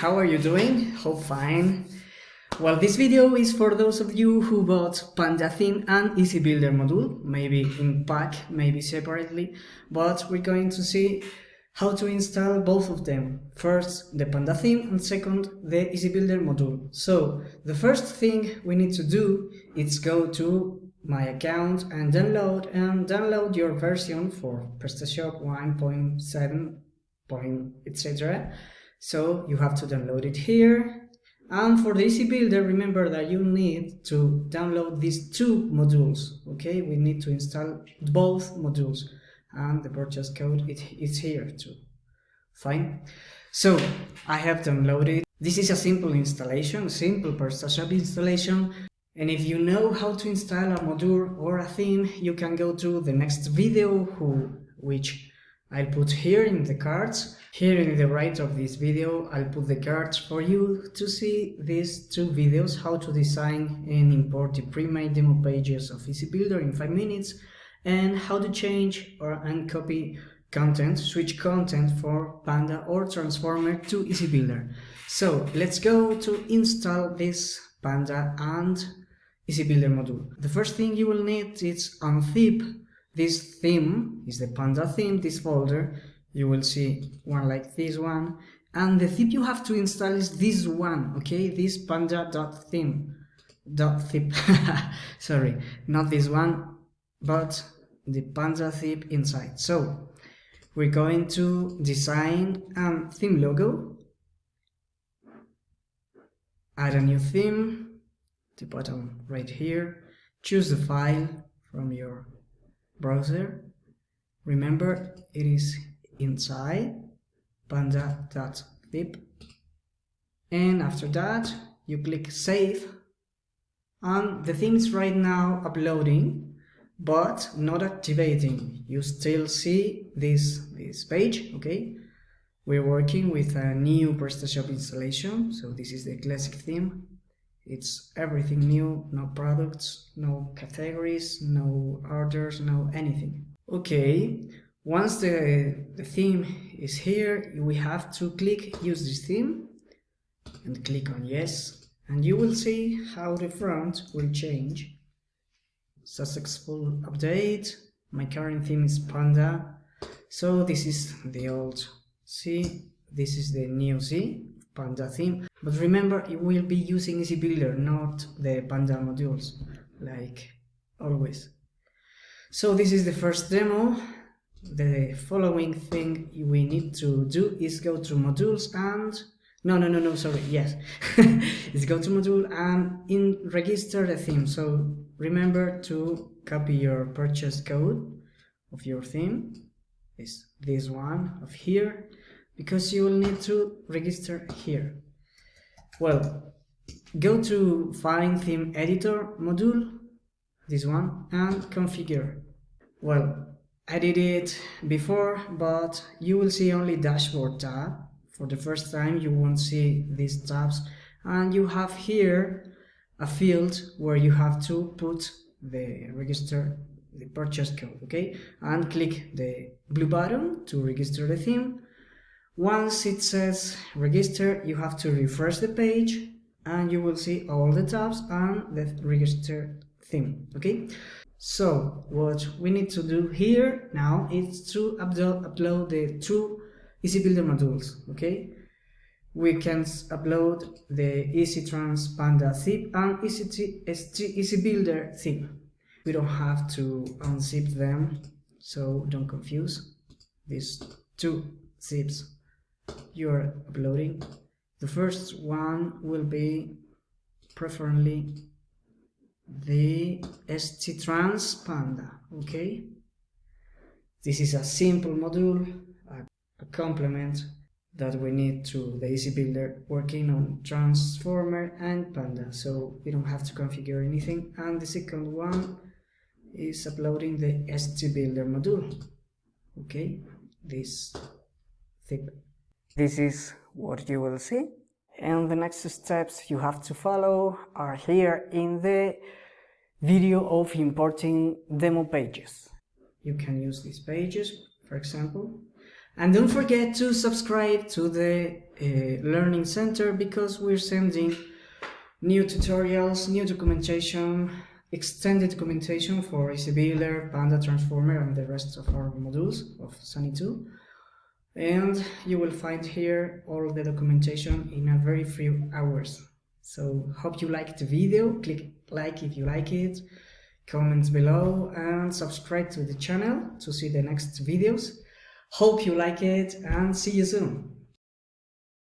how are you doing? Hope fine. Well, this video is for those of you who bought Panda theme and Easy Builder module, maybe in pack, maybe separately, but we're going to see how to install both of them. First, the Panda theme, and second, the Easy Builder module. So, the first thing we need to do is go to my account and download and download your version for PrestaShop 1.7 etc. So you have to download it here. And for the Easy Builder, remember that you need to download these two modules. Okay, we need to install both modules and the purchase code it is here too. Fine. So I have downloaded. This is a simple installation, simple PrestaShop installation. And if you know how to install a module or a theme, you can go to the next video who, which I'll put here in the cards. Here in the right of this video, I'll put the cards for you to see these two videos, how to design and import the pre-made demo pages of Easy Builder in 5 minutes, and how to change or uncopy content, switch content for Panda or Transformer to Easy Builder. So let's go to install this Panda and Easy Builder module. The first thing you will need is unzip this theme is the panda theme this folder. You will see one like this one. And the zip you have to install is this one okay? This panda.theme dot zip sorry not this one but the panda zip inside. So we're going to design a theme logo add a new theme the bottom right here choose the file from your browser. Remember it is inside panda.zip and after that you click save. And the theme is right now uploading but not activating. You still see this this page okay? We're working with a new PrestaShop installation. So this is the classic theme it's everything new no products no categories no orders no anything. Okay once the, the theme is here we have to click use this theme and click on yes and you will see how the front will change. Successful update. My current theme is panda. So this is the old C this is the new C panda theme but remember you will be using easy builder not the panda modules like always. So this is the first demo. The following thing we need to do is go to modules and no no no no sorry yes. Is go to module and in register the theme. So remember to copy your purchase code of your theme. Is this one of here because you will need to register here. Well, go to Find Theme Editor module, this one, and configure. Well, I did it before, but you will see only dashboard tab. For the first time, you won't see these tabs. And you have here a field where you have to put the register the purchase code okay and click the blue button to register the theme once it says register, you have to refresh the page and you will see all the tabs and the register theme, okay? So what we need to do here now is to upload, the two Easy Builder modules, okay? We can upload the Easy Trans Panda zip and Easy, Easy Builder zip. We don't have to unzip them, so don't confuse these two zips you're uploading. The first one will be preferably the ST Trans Panda, okay? This is a simple module, a, a complement that we need to the Easy Builder working on Transformer and Panda, so we don't have to configure anything. And the second one is uploading the ST Builder module, okay? This zip this is what you will see. And the next steps you have to follow are here in the video of importing demo pages. You can use these pages, for example. And don't forget to subscribe to the uh, Learning Center because we're sending new tutorials, new documentation, extended documentation for AC Panda Transformer and the rest of our modules of SunnyToo and you will find here all the documentation in a very few hours. So hope you liked the video. Click like if you like it. Comments below and subscribe to the channel to see the next videos. Hope you like it and see you soon